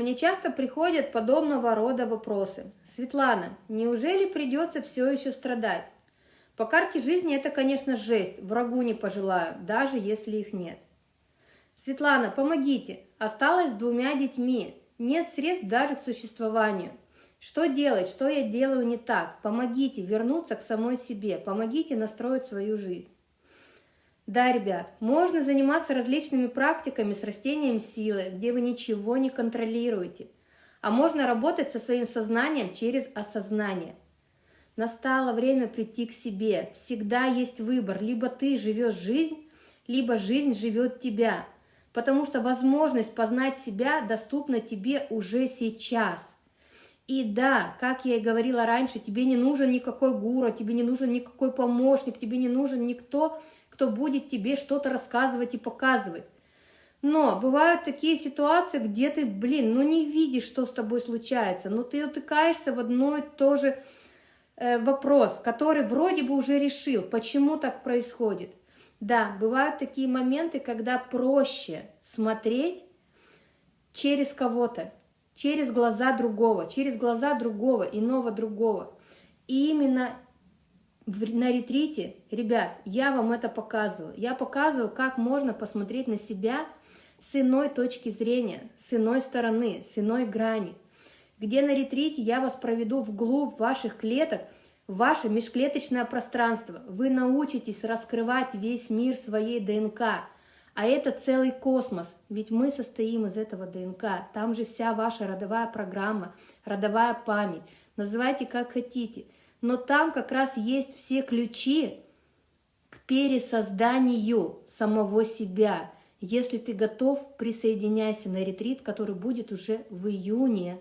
Мне часто приходят подобного рода вопросы. Светлана, неужели придется все еще страдать? По карте жизни это, конечно, жесть, врагу не пожелаю, даже если их нет. Светлана, помогите, осталась с двумя детьми, нет средств даже к существованию. Что делать, что я делаю не так? Помогите вернуться к самой себе, помогите настроить свою жизнь. Да, ребят, можно заниматься различными практиками с растением силы, где вы ничего не контролируете. А можно работать со своим сознанием через осознание. Настало время прийти к себе. Всегда есть выбор. Либо ты живешь жизнь, либо жизнь живет тебя. Потому что возможность познать себя доступна тебе уже сейчас – и да, как я и говорила раньше, тебе не нужен никакой гуру, тебе не нужен никакой помощник, тебе не нужен никто, кто будет тебе что-то рассказывать и показывать. Но бывают такие ситуации, где ты, блин, ну не видишь, что с тобой случается, но ты утыкаешься в одно и то же э, вопрос, который вроде бы уже решил, почему так происходит. Да, бывают такие моменты, когда проще смотреть через кого-то, через глаза другого, через глаза другого, иного другого. И именно на ретрите, ребят, я вам это показываю. Я показываю, как можно посмотреть на себя с иной точки зрения, с иной стороны, с иной грани. Где на ретрите я вас проведу вглубь ваших клеток, ваше межклеточное пространство. Вы научитесь раскрывать весь мир своей ДНК – а это целый космос, ведь мы состоим из этого ДНК. Там же вся ваша родовая программа, родовая память. Называйте как хотите. Но там как раз есть все ключи к пересозданию самого себя. Если ты готов, присоединяйся на ретрит, который будет уже в июне